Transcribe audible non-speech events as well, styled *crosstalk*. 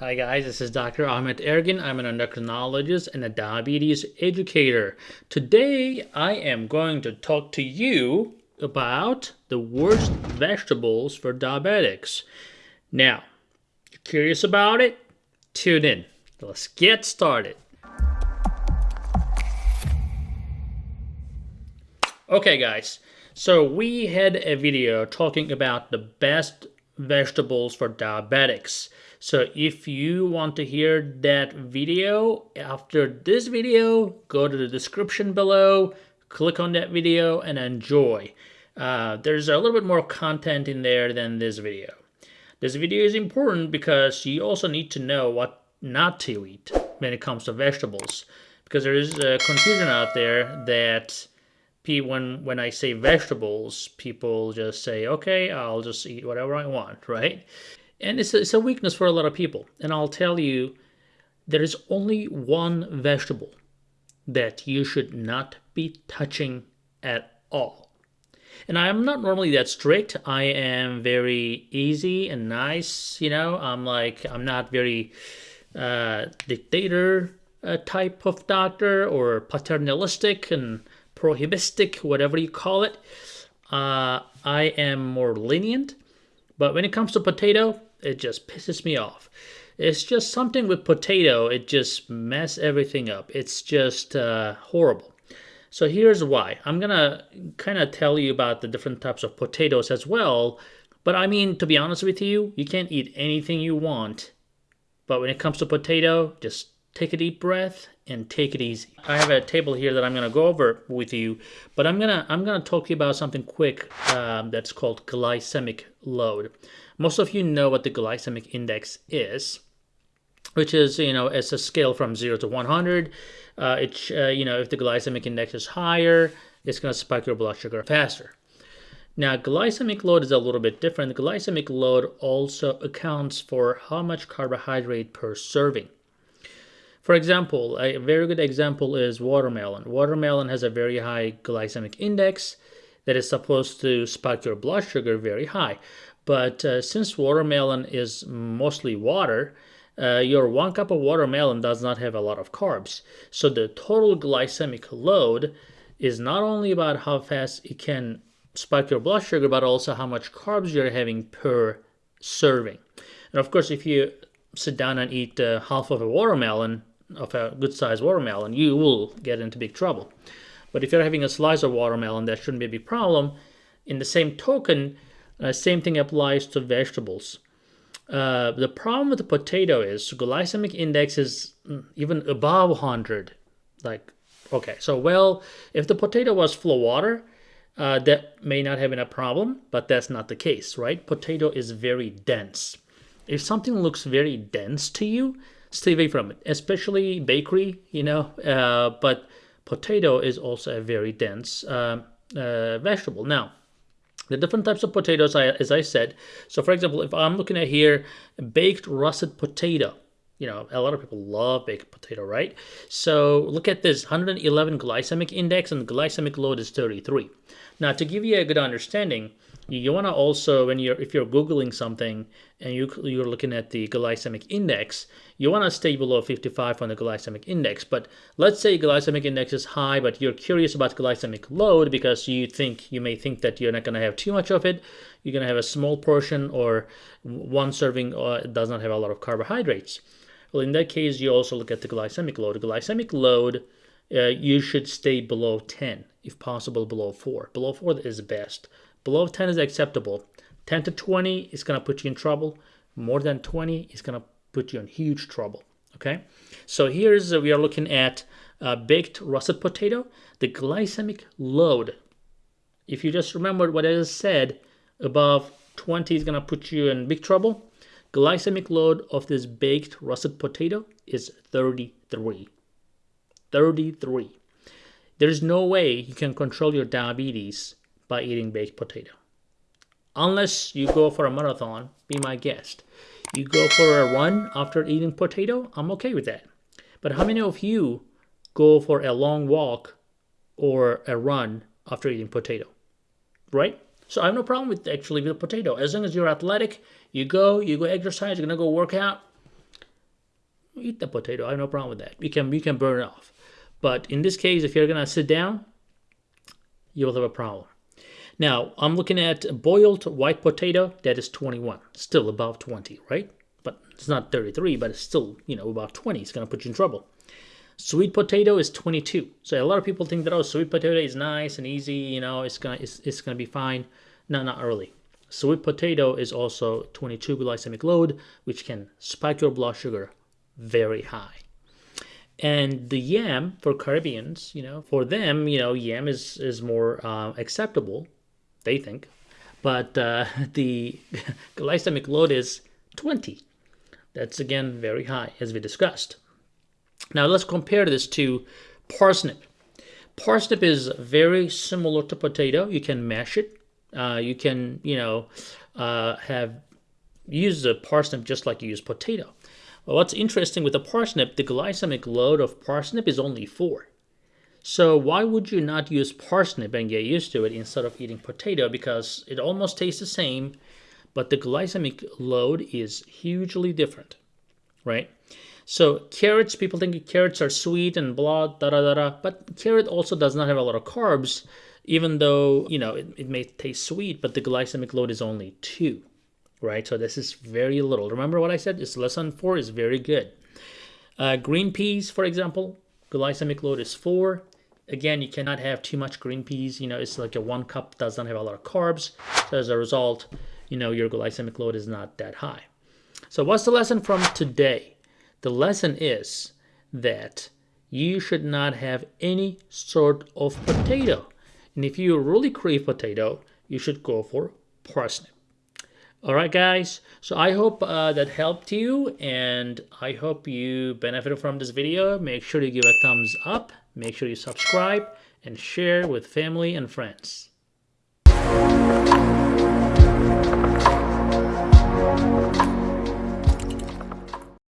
Hi guys, this is Dr. Ahmed Ergin. I'm an endocrinologist and a diabetes educator. Today I am going to talk to you about the worst vegetables for diabetics. Now, you're curious about it? Tune in. Let's get started. Okay guys, so we had a video talking about the best vegetables for diabetics. So if you want to hear that video after this video, go to the description below, click on that video and enjoy. Uh, there's a little bit more content in there than this video. This video is important because you also need to know what not to eat when it comes to vegetables. Because there is a confusion out there that when when I say vegetables, people just say, okay, I'll just eat whatever I want, right? And it's a, it's a weakness for a lot of people. And I'll tell you, there is only one vegetable that you should not be touching at all. And I am not normally that strict. I am very easy and nice, you know. I'm like, I'm not very uh, dictator uh, type of doctor or paternalistic and prohibistic, whatever you call it. Uh, I am more lenient. But when it comes to potato, it just pisses me off. It's just something with potato, it just mess everything up. It's just uh, horrible. So here's why. I'm gonna kind of tell you about the different types of potatoes as well. But I mean, to be honest with you, you can't eat anything you want. But when it comes to potato, just take a deep breath and take it easy. I have a table here that I'm gonna go over with you, but I'm gonna I'm gonna talk to you about something quick um, that's called glycemic load. Most of you know what the glycemic index is, which is, you know, it's a scale from 0 to 100. Uh, uh, you know, if the glycemic index is higher, it's going to spike your blood sugar faster. Now, glycemic load is a little bit different. Glycemic load also accounts for how much carbohydrate per serving. For example, a very good example is watermelon. Watermelon has a very high glycemic index that is supposed to spike your blood sugar very high. But uh, since watermelon is mostly water, uh, your one cup of watermelon does not have a lot of carbs. So the total glycemic load is not only about how fast it can spike your blood sugar, but also how much carbs you're having per serving. And of course, if you sit down and eat uh, half of a watermelon, of a good sized watermelon, you will get into big trouble. But if you're having a slice of watermelon, that shouldn't be a big problem. In the same token, uh, same thing applies to vegetables. Uh, the problem with the potato is glycemic index is mm, even above 100. Like, okay, so well, if the potato was full of water, uh, that may not have been a problem, but that's not the case, right? Potato is very dense. If something looks very dense to you, stay away from it, especially bakery, you know. Uh, but potato is also a very dense uh, uh, vegetable. Now, the different types of potatoes, I, as I said. So for example, if I'm looking at here, baked russet potato, you know, a lot of people love baked potato, right? So look at this, 111 glycemic index and glycemic load is 33. Now to give you a good understanding, you want to also when you're if you're googling something and you you're looking at the glycemic index you want to stay below 55 on the glycemic index. But let's say glycemic index is high but you're curious about glycemic load because you think you may think that you're not going to have too much of it. You're going to have a small portion or one serving uh, does not have a lot of carbohydrates. Well in that case you also look at the glycemic load. Glycemic load uh, you should stay below 10 if possible below 4 below 4 is best. Below 10 is acceptable. 10 to 20 is going to put you in trouble. More than 20 is going to put you in huge trouble. Okay, so here's uh, we are looking at uh, baked russet potato. The glycemic load, if you just remember what I said, above 20 is going to put you in big trouble. Glycemic load of this baked russet potato is 33. 33. There's no way you can control your diabetes by eating baked potato. Unless you go for a marathon, be my guest. You go for a run after eating potato, I'm okay with that. But how many of you go for a long walk or a run after eating potato? Right? So I have no problem with actually with potato. As long as you're athletic, you go, you go exercise, you're gonna go work out, eat the potato. I have no problem with that. You can you can burn it off. But in this case, if you're gonna sit down, you will have a problem. Now, I'm looking at boiled white potato, that is 21, still above 20, right? But it's not 33, but it's still, you know, about 20. It's going to put you in trouble. Sweet potato is 22. So a lot of people think that, oh, sweet potato is nice and easy, you know, it's going to it's, it's gonna be fine. No, not really. Sweet potato is also 22 glycemic load, which can spike your blood sugar very high. And the yam for Caribbeans, you know, for them, you know, yam is is more uh, acceptable they think. But uh, *laughs* the *laughs* glycemic load is 20. That's again very high, as we discussed. Now let's compare this to parsnip. Parsnip is very similar to potato. You can mash it. Uh, you can, you know, uh, have use the parsnip just like you use potato. Well, what's interesting with the parsnip, the glycemic load of parsnip is only 4. So why would you not use parsnip and get used to it instead of eating potato? Because it almost tastes the same, but the glycemic load is hugely different, right? So carrots, people think carrots are sweet and blah, da da da da, but carrot also does not have a lot of carbs, even though, you know, it, it may taste sweet, but the glycemic load is only two, right? So this is very little. Remember what I said? It's less than four is very good. Uh, green peas, for example, glycemic load is four again, you cannot have too much green peas. You know, it's like a one cup doesn't have a lot of carbs. So as a result, you know, your glycemic load is not that high. So what's the lesson from today? The lesson is that you should not have any sort of potato. And if you really crave potato, you should go for parsnip. Alright guys, so I hope uh, that helped you and I hope you benefited from this video. Make sure you give a thumbs up, make sure you subscribe and share with family and friends.